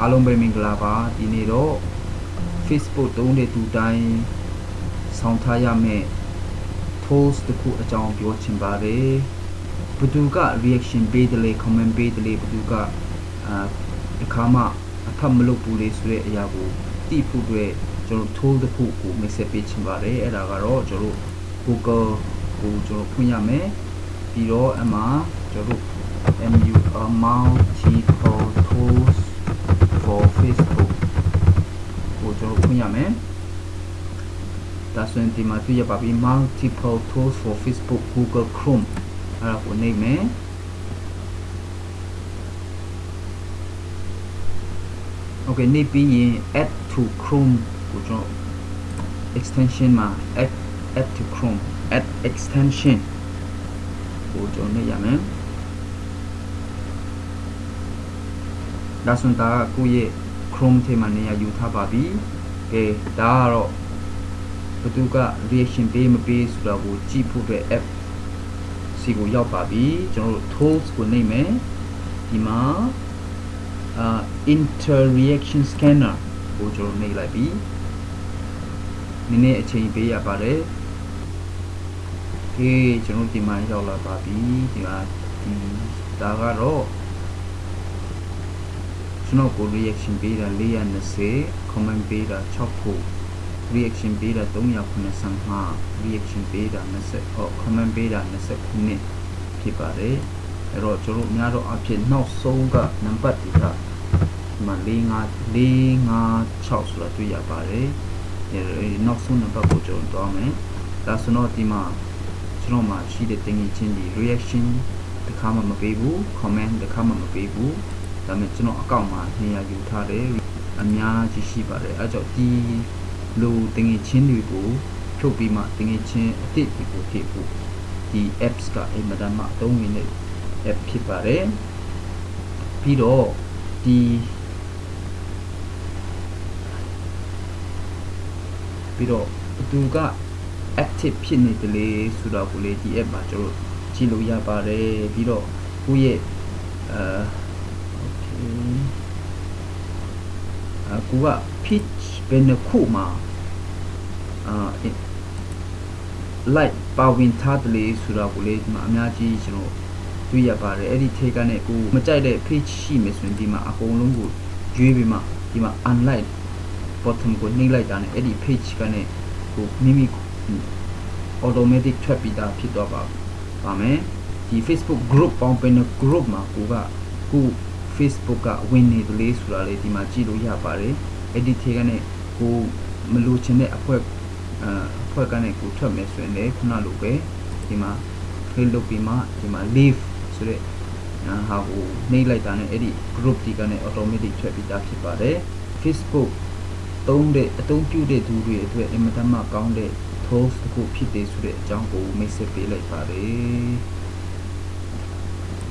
အားလုံးပဲမင်္ဂလာပါဒီနေ့တော့ Facebook သုံးတဲ့သူတိုင်းဆောင်းထားရမယ့် post တစ်ခုအကြောင်းပြောချင်ပါတယ်ဘယ်သူက reaction ပေးတယ်လေ comment ပေးတယ်လေဘယ်သူကအာအခါမှအဖတ်မလုပ်ဘူးလေဆိုတဲ့အရာကိုသိဖို့အတွက်ကျွန်တော် tool တစ်ခုကို message ပေးချင်ပါတယ်အဲ့ဒါကတော့ကျွန်တော် Google ကိုကျွန်တော်ဖွင့်ရမယ်ပြီးတော့အမှကျွန်တော် MU multiple tools for Facebook ကိုကျွန်တော်ဖွင့်ရမယ်ဒါဆိုရင်ဒီမှာတွေ့ရပါပြီ multiple tools for Facebook Google Chrome အဲ့ဒါကိုနှိပ်မယ် Okay နှိပ်ပြီးရင် add to Chrome ကိုကျွန်တော် extension မှာ add add to Chrome add extension ကိုကျွန်တော်နှိပ်ရမယ် ဒါဆိုရင်ဒါကကိုယ့်ရဲ့ Chrome ထဲမှာနေရာယူထားပါပြီ။ကဲဒါကတော့ဘသူက reaction ပေးမပေးဆိုတာကိုကြည့်ဖို့အတွက် app စီကိုရောက်ပါပြီ။ကျွန်တော်တို့ tools ကိုနှိပ်မယ်။ဒီမှာအာ interaction scanner ကိုကျွန်တော်နှိပ်လိုက်ပြီ။နည်းနည်းအချိန်ပေးရပါတယ်။ကဲကျွန်တော်ဒီမှာရောက်လာပါပြီ။ဒီမှာဒီဒါကတော့ ကျွန်တော်ကို reaction ပေးတာ420 comment ပေးတာ6ခု reaction ပေးတာ395 reaction ပေးတာ20အော် comment ပေးတာ20ခုနှစ်ဖြစ်ပါတယ်အဲ့တော့ကျွန်တော်များတော့အဖြစ်နောက်ဆုံးကနံပါတ်ဒီကဒီမှာ45 456ဆိုတာတွေ့ရပါတယ်အဲ့နောက်ဆုံးနံပါတ်ကိုကျွန်တော်တွားမယ်ဒါဆိုတော့ဒီမှာကျွန်တော်မှာရှိတဲ့တင်ကြီးချင်းဒီ reaction တခါမှမပေးဘူး comment တခါမှမပေးဘူး ဒါပေမဲ့ကျွန်တော်အကောင့်မှာနေရာယူထားတယ်အများကြီးရှိပါတယ်အဲကြောင့်ဒီလိုတင်ငယ်ချင်းတွေကိုဖြုတ်ပြီးမှတင်ငယ်ချင်းအစ်စ်တွေကိုဖြည့်ဖို့ဒီ apps ကအင်မတန်မှအသုံးဝင်တဲ့ app ဖြစ်ပါတယ်ပြီးတော့ဒီပြီးတော့သူက active ဖြစ်နေတယ်လေဆိုတော့ကိုလေဒီ app မှာကျွန်တော်ကြည့်လို့ရပါတယ်ပြီးတော့ကိုယ့်ရဲ့အာ အခုက pitch ဘယ်နှခုမှာအာ light ပါဝင်ထားတယ်လေဆိုတော့ကိုလေဒီမှာအများကြီးကျွန်တော်တွေ့ရပါတယ်အဲ့ဒီထေကနေကိုမကြိုက်တဲ့ page ရှိမယ်ဆိုရင်ဒီမှာအကုန်လုံးကိုရွေးပြီးမှဒီမှာ unlike bottom ကိုနှိပ်လိုက်တာနဲ့အဲ့ဒီ page ကနေကိုမိမိ automatic ထွက်ပြီးသားဖြစ်တော့ပါပါမယ်ဒီ Facebook group ပေါင်းပင် group မှာကိုကကို Facebook ကဝင်နေတယ်လေဆိုတာလေဒီမှာကြည့်လို့ရပါတယ်အဲ့ဒီထေကနေကိုမလိုချင်တဲ့အဖွဲ့အအဖွဲ့ကနေကိုထွက်မယ်ဆိုရင်လည်းခုနလိုပဲဒီမှာ click လုပ်ပြီးမှဒီမှာ leave ဆိုတဲ့ဟာကိုနှိပ်လိုက်တာနဲ့အဲ့ဒီ group ဒီကနေ automatic ထွက်ပြီးသားဖြစ်ပါတယ် Facebook သုံးတဲ့အသုံးပြုတဲ့သူတွေအတွက်အင်မတန်မှကောင်းတဲ့ tools တစ်ခုဖြစ်တယ်ဆိုတဲ့အကြောင်းကိုမိတ်ဆက်ပေးလိုက်ပါတယ်